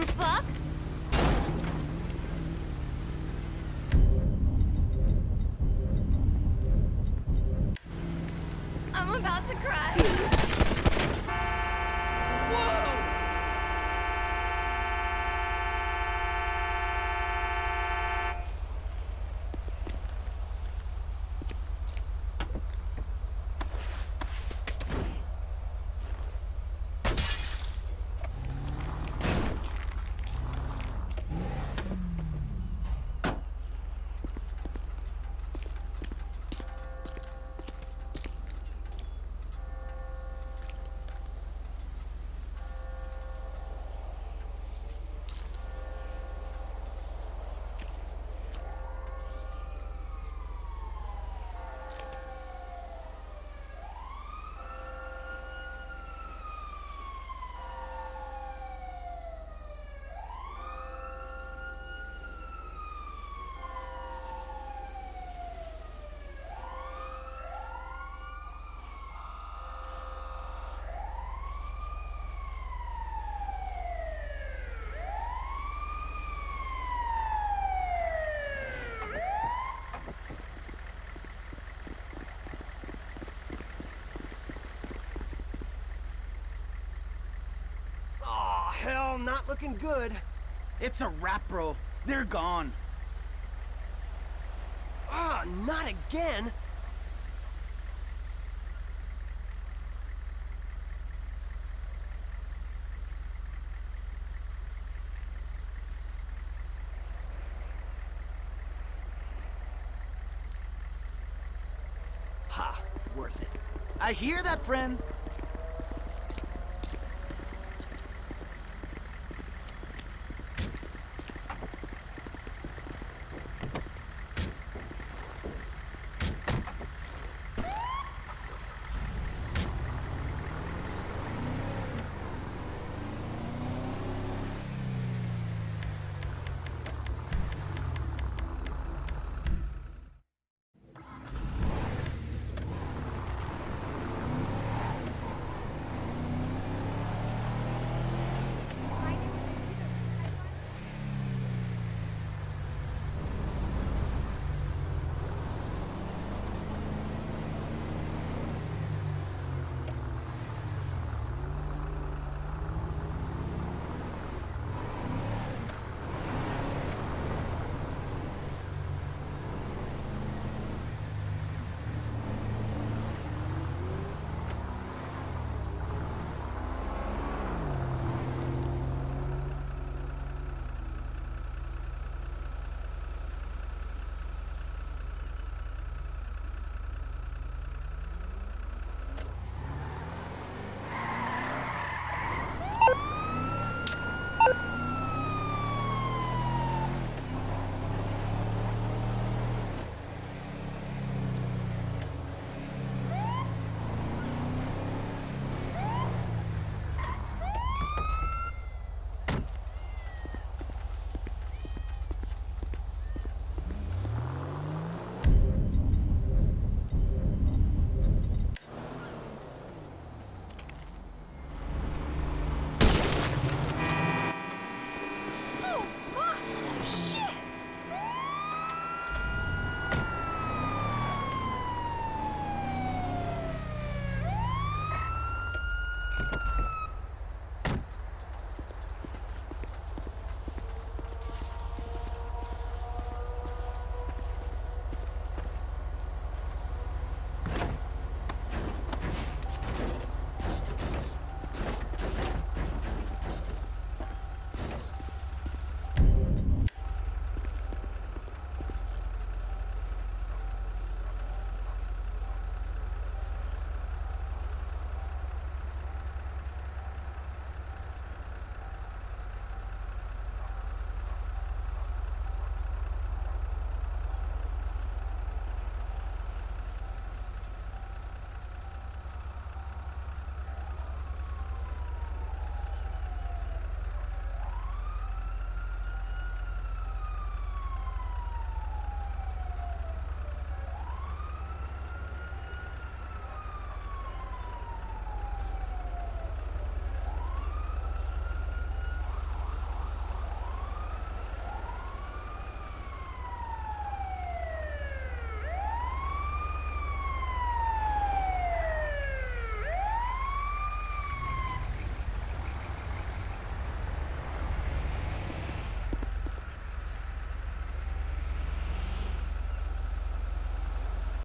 dumb fuck? I'm about to cry. Whoa! Looking good. It's a wrap, bro. They're gone. Ah, not again. Ha, worth it. I hear that, friend.